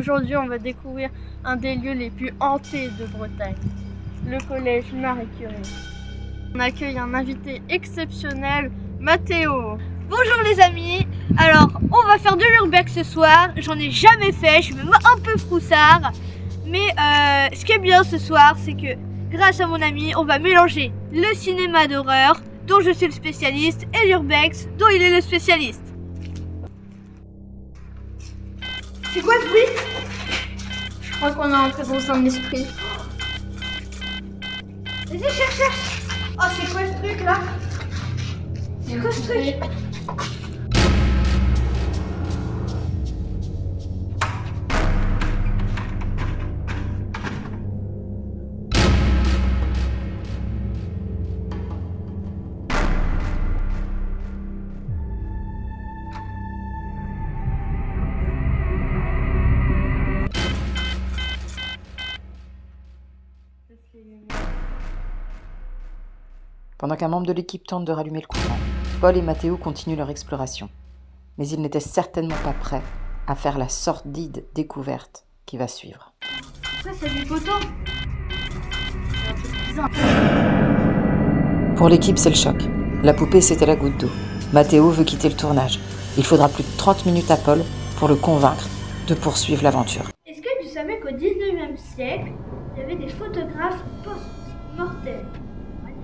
Aujourd'hui, on va découvrir un des lieux les plus hantés de Bretagne, le collège Marie Curie. On accueille un invité exceptionnel, Mathéo. Bonjour les amis, alors on va faire de l'urbex ce soir, j'en ai jamais fait, je suis même un peu froussard. Mais euh, ce qui est bien ce soir, c'est que grâce à mon ami, on va mélanger le cinéma d'horreur, dont je suis le spécialiste, et l'urbex, dont il est le spécialiste. C'est quoi ce bruit? Crois qu'on est entré dans un esprit. Vas-y, cherche, cherche. Oh, c'est quoi ce truc là? C'est quoi ce truc? Pendant qu'un membre de l'équipe tente de rallumer le courant, Paul et Mathéo continuent leur exploration. Mais ils n'étaient certainement pas prêts à faire la sordide découverte qui va suivre. Ça, c'est du photos Pour l'équipe, c'est le choc. La poupée, c'était la goutte d'eau. Mathéo veut quitter le tournage. Il faudra plus de 30 minutes à Paul pour le convaincre de poursuivre l'aventure. Est-ce que tu savais qu'au 19e siècle, il y avait des photographes post-mortels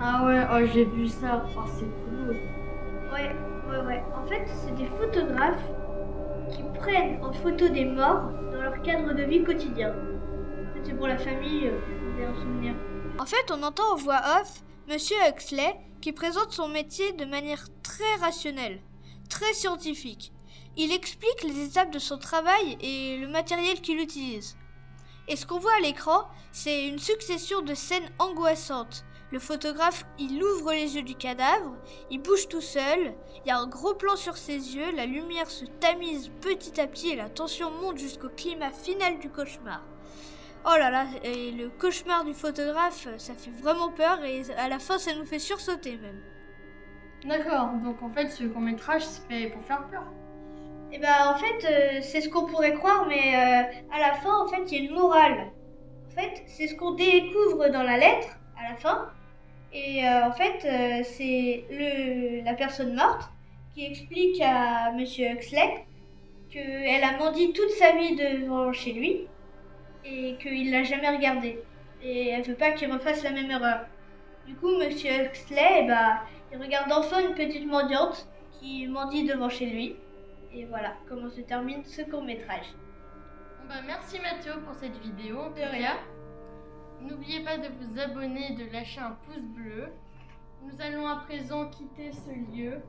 Ah ouais, oh, j'ai vu ça. Oh, c'est cool. Ouais, ouais, ouais. En fait, c'est des photographes qui prennent en photo des morts dans leur cadre de vie quotidien. En fait, c'est pour la famille, euh, vous en souvenir. En fait, on entend en voix off Monsieur Huxley qui présente son métier de manière très rationnelle, très scientifique. Il explique les étapes de son travail et le matériel qu'il utilise. Et ce qu'on voit à l'écran, c'est une succession de scènes angoissantes. Le photographe, il ouvre les yeux du cadavre, il bouge tout seul, il y a un gros plan sur ses yeux, la lumière se tamise petit à petit et la tension monte jusqu'au climat final du cauchemar. Oh là là, et le cauchemar du photographe, ça fait vraiment peur et à la fin ça nous fait sursauter même. D'accord, donc en fait, ce court-métrage, c'est fait pour faire peur. Et bah en fait, euh, c'est ce qu'on pourrait croire, mais euh, à la fin, en fait, il y a une morale. En fait, c'est ce qu'on découvre dans la lettre, à la fin. Et euh, en fait, c'est le, la personne morte qui explique à Monsieur Huxley qu'elle a menti toute sa vie devant chez lui et qu'il l'a jamais regardé. Et elle veut pas qu'il refasse la même erreur. Du coup, Monsieur Huxley, eh bah, il regarde enfin une petite mendiante qui mendie devant chez lui. Et voilà comment se termine ce court métrage. Bon bah, merci Mathéo pour cette vidéo. De rien. N'oubliez pas de vous abonner et de lâcher un pouce bleu. Nous allons à présent quitter ce lieu.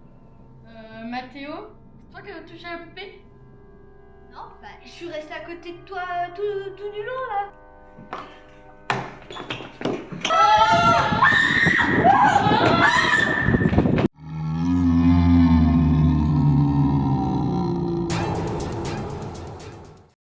Euh, Mathéo, c'est toi qui as touché la poupée? Non, bah, je suis restée à côté de toi tout, tout du long là.